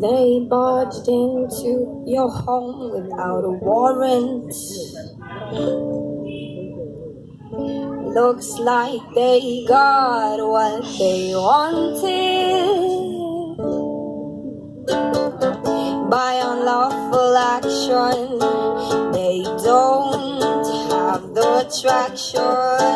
They barged into your home without a warrant. Looks like they got what they wanted by unlawful action. They don't have the attraction.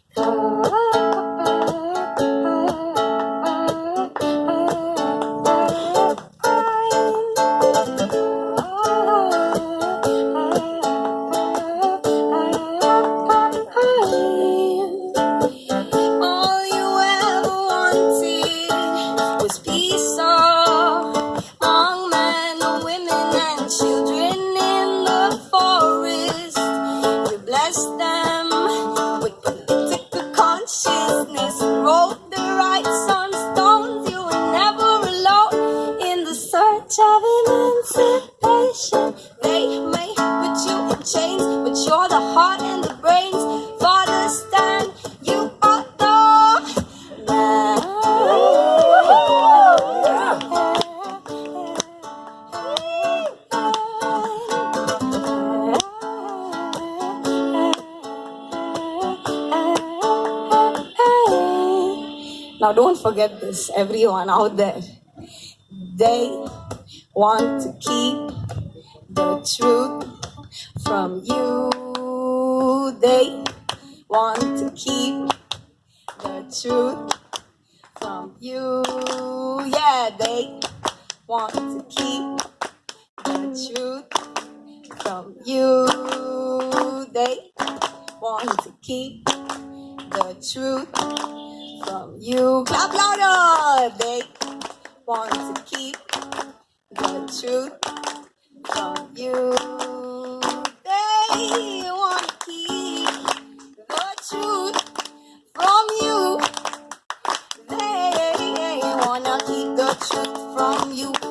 emancipation. They may put you in chains, but you're the heart and the brains. Father, stand, you are the Now, don't forget this, everyone out there. They want to keep the truth from you. They want to keep the truth from you. Yeah, they want to keep the truth from you. They want to keep the truth from you. Clap louder truth from you. They want to keep the truth from you. They want to keep the truth from you.